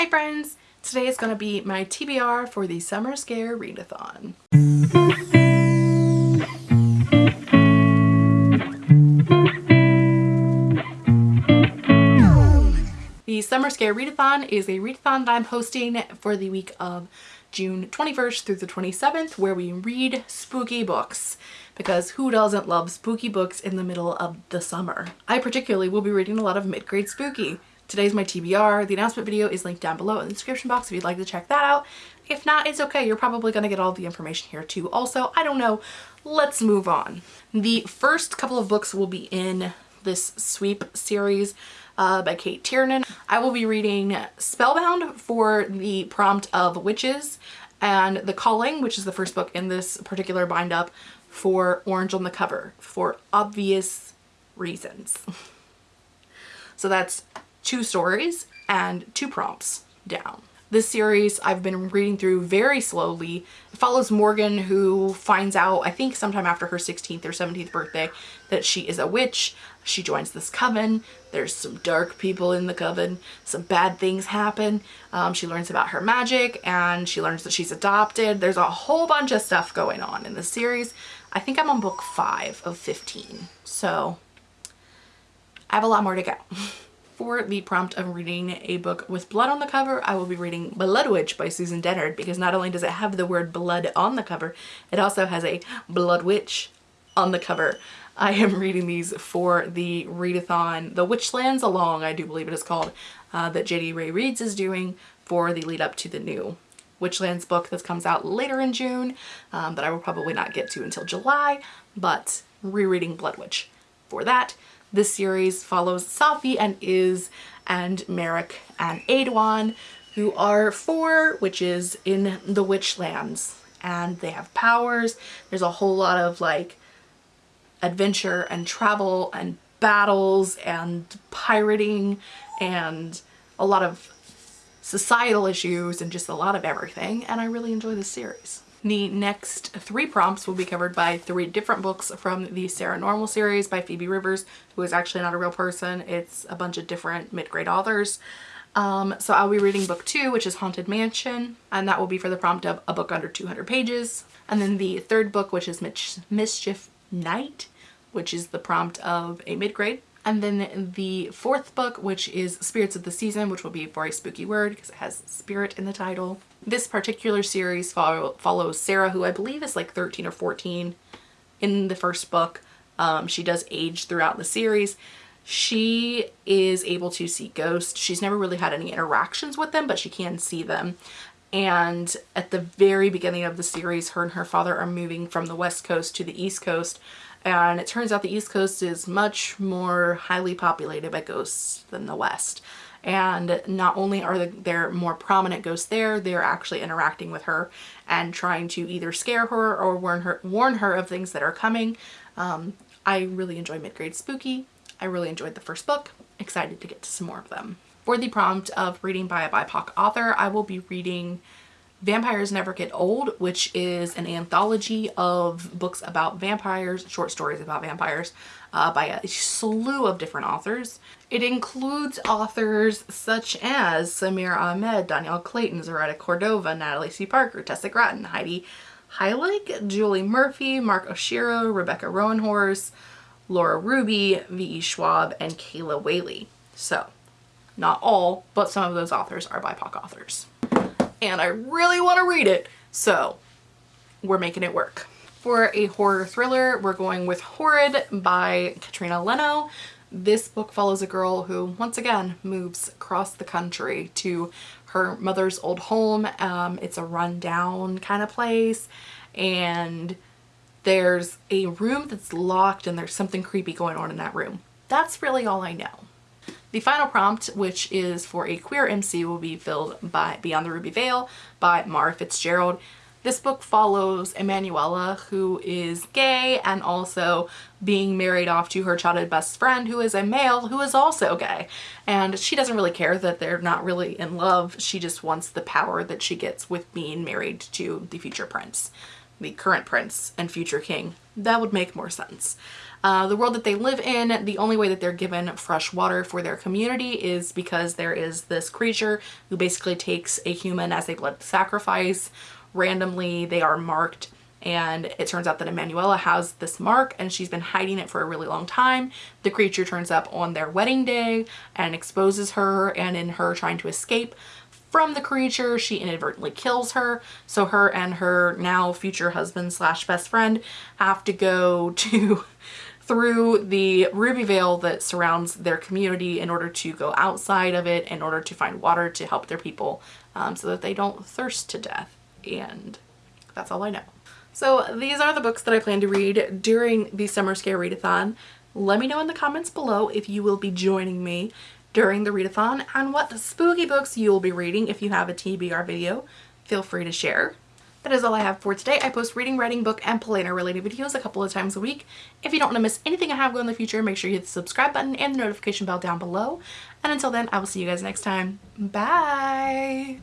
Hi friends! Today is going to be my TBR for the Summer Scare Readathon. The Summer Scare Readathon is a readathon that I'm hosting for the week of June 21st through the 27th where we read spooky books because who doesn't love spooky books in the middle of the summer? I particularly will be reading a lot of mid-grade spooky. Today's my TBR. The announcement video is linked down below in the description box if you'd like to check that out. If not, it's okay. You're probably going to get all the information here too. Also, I don't know. Let's move on. The first couple of books will be in this sweep series uh, by Cate Tiernan. I will be reading Spellbound for the prompt of Witches and The Calling, which is the first book in this particular bind up for Orange on the Cover for obvious reasons. so that's two stories and two prompts down. This series I've been reading through very slowly. It follows Morgan who finds out, I think sometime after her 16th or 17th birthday, that she is a witch. She joins this coven. There's some dark people in the coven. Some bad things happen. Um, she learns about her magic and she learns that she's adopted. There's a whole bunch of stuff going on in this series. I think I'm on book 5 of 15. So I have a lot more to go. for the prompt of reading a book with blood on the cover, I will be reading Blood Witch by Susan Dennard because not only does it have the word blood on the cover, it also has a Blood Witch on the cover. I am reading these for the readathon, the Witchlands Along, I do believe it is called, uh, that JD Ray Reads is doing for the lead up to the new Witchlands book that comes out later in June um, that I will probably not get to until July, but rereading Blood Witch for that. This series follows Safi and Iz and Merik and Aeduan, who are four witches in the Witchlands. And they have powers. There's a whole lot of like adventure and travel and battles and pirating and a lot of societal issues and just a lot of everything. And I really enjoy this series. The next three prompts will be covered by three different books from the Saranormal series by Phoebe Rivers, who is actually not a real person. It's a bunch of different mid-grade authors. Um, so I'll be reading book two, which is Haunted Mansion, and that will be for the prompt of a book under 200 pages. And then the third book, which is Mischief Night, which is the prompt of a mid-grade. And then the fourth book, which is Spirits of the Season, which will be a spooky word because it has spirit in the title. This particular series follow, follows Sara, who I believe is like 13 or 14 in the first book. Um, she does age throughout the series. She is able to see ghosts. She's never really had any interactions with them, but she can see them. And at the very beginning of the series, her and her father are moving from the west coast to the east coast. And it turns out the east coast is much more highly populated by ghosts than the west and not only are there more prominent ghosts there, they're actually interacting with her and trying to either scare her or warn her, warn her of things that are coming. Um, I really enjoy mid-grade spooky. I really enjoyed the first book. Excited to get to some more of them. For the prompt of reading by a BIPOC author, I will be reading Vampires Never Get Old, which is an anthology of books about vampires, short stories about vampires uh, by a slew of different authors. It includes authors such as Samira Ahmed, Dhonielle Clayton, Zoraida Cordova, Natalie C. Parker, Tessa Gratton, Heidi Heilig, Julie Murphy, Mark Oshiro, Rebecca Roanhorse, Laura Ruby, V.E. Schwab, and Kayla Whaley. So, not all, but some of those authors are BIPOC authors and I really want to read it. So we're making it work. For a horror thriller, we're going with Horrid by Katrina Leno. This book follows a girl who, once again, moves across the country to her mother's old home. Um, it's a rundown kind of place and there's a room that's locked and there's something creepy going on in that room. That's really all I know. The final prompt, which is for a queer MC, will be filled by Beyond the Ruby Veil by Mara Fitzgerald. This book follows Emanuela, who is gay and also being married off to her childhood best friend, who is a male who is also gay. And she doesn't really care that they're not really in love. She just wants the power that she gets with being married to the future prince, the current prince and future king. That would make more sense. Uh, the world that they live in, the only way that they're given fresh water for their community is because there is this creature who basically takes a human as a blood sacrifice. Randomly, they are marked and it turns out that Emanuela has this mark and she's been hiding it for a really long time. The creature turns up on their wedding day and exposes her and in her trying to escape from the creature she inadvertently kills her so her and her now future husband slash best friend have to go to through the ruby veil that surrounds their community in order to go outside of it in order to find water to help their people um, so that they don't thirst to death and that's all I know. So these are the books that I plan to read during the Summer Scare Readathon. Let me know in the comments below if you will be joining me during the readathon and what spooky books you will be reading if you have a TBR video. Feel free to share. That is all I have for today. I post reading, writing, book, and planner related videos a couple of times a week. If you don't want to miss anything I have going in the future, make sure you hit the subscribe button and the notification bell down below. And until then, I will see you guys next time. Bye!